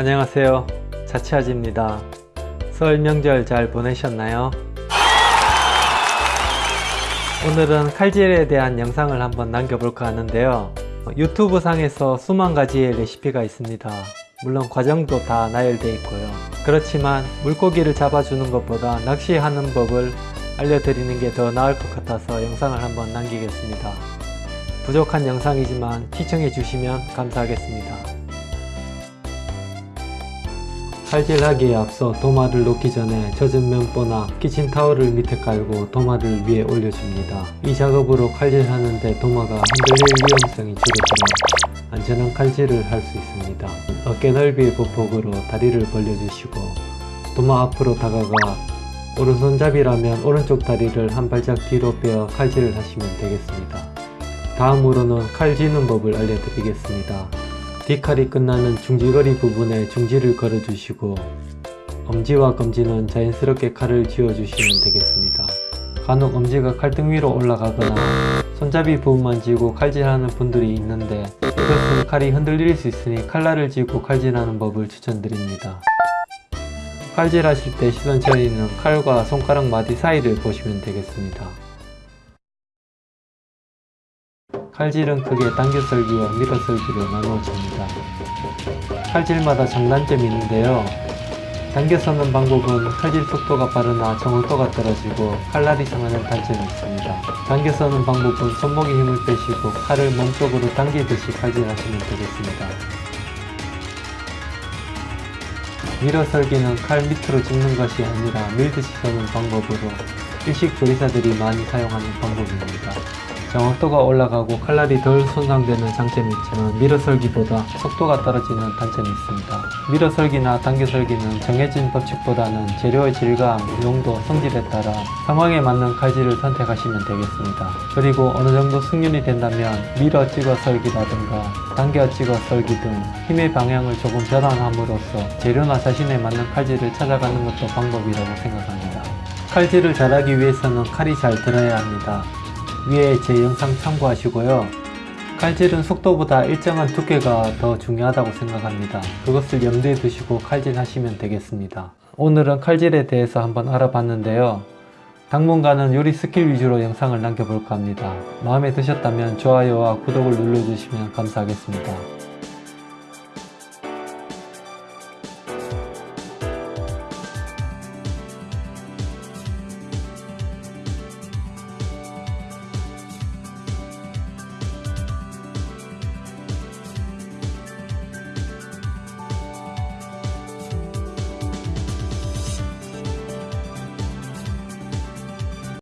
안녕하세요. 자치아지입니다. 설 명절 잘 보내셨나요? 오늘은 칼질에 대한 영상을 한번 남겨볼까 하는데요. 유튜브 상에서 수만 가지의 레시피가 있습니다. 물론 과정도 다 나열되어 있고요. 그렇지만 물고기를 잡아주는 것보다 낚시하는 법을 알려드리는 게 더 나을 것 같아서 영상을 한번 남기겠습니다. 부족한 영상이지만 시청해 주시면 감사하겠습니다 칼질하기에 앞서 도마를 놓기 전에 젖은 면보나 키친타월을 밑에 깔고 도마를 위에 올려줍니다. 이 작업으로 칼질하는데 도마가 흔들릴 위험성이 줄어들어 안전한 칼질을 할 수 있습니다. 어깨 넓이의 보폭으로 다리를 벌려주시고 도마 앞으로 다가가 오른손잡이라면 오른쪽 다리를 한 발짝 뒤로 빼어 칼질을 하시면 되겠습니다. 다음으로는 칼 쥐는 법을 알려드리겠습니다. 뒷칼이 끝나는 중지거리 부분에 중지를 걸어주시고 엄지와 검지는 자연스럽게 칼을 쥐어주시면 되겠습니다. 간혹 엄지가 칼등 위로 올라가거나 손잡이 부분만 쥐고 칼질하는 분들이 있는데 이것은 칼이 흔들릴 수 있으니 칼날을 쥐고 칼질하는 법을 추천드립니다. 칼질하실 때 시선 처리는 칼과 손가락 마디 사이를 보시면 되겠습니다. 칼질은 크게 당겨썰기와 밀어썰기로 나누어집니다. 칼질마다 장단점이 있는데요. 당겨서는 방법은 칼질 속도가 빠르나 정확도가 떨어지고 칼날이 상하는 단점이 있습니다. 당겨서는 방법은 손목에 힘을 빼시고 칼을 몸쪽으로 당기듯이 칼질하시면 되겠습니다. 밀어썰기는 칼 밑으로 짚는 것이 아니라 밀듯이 서는 방법으로 일식 조리사들이 많이 사용하는 방법입니다. 정확도가 올라가고 칼날이 덜 손상되는 장점이 있지만 밀어설기보다 속도가 떨어지는 단점이 있습니다. 밀어설기나 당겨설기는 정해진 법칙보다는 재료의 질감, 용도, 성질에 따라 상황에 맞는 칼질을 선택하시면 되겠습니다. 그리고 어느 정도 숙련이 된다면 밀어 찍어 설기라든가 당겨 찍어 설기 등 힘의 방향을 조금 전환함으로써 재료나 자신에 맞는 칼질을 찾아가는 것도 방법이라고 생각합니다. 칼질을 잘하기 위해서는 칼이 잘 들어야 합니다. 위에 제 영상 참고하시고요. 칼질은 속도보다 일정한 두께가 더 중요하다고 생각합니다. 그것을 염두에 두시고 칼질하시면 되겠습니다. 오늘은 칼질에 대해서 한번 알아봤는데요. 당분간은 요리 스킬 위주로 영상을 남겨볼까 합니다. 마음에 드셨다면 좋아요와 구독을 눌러주시면 감사하겠습니다.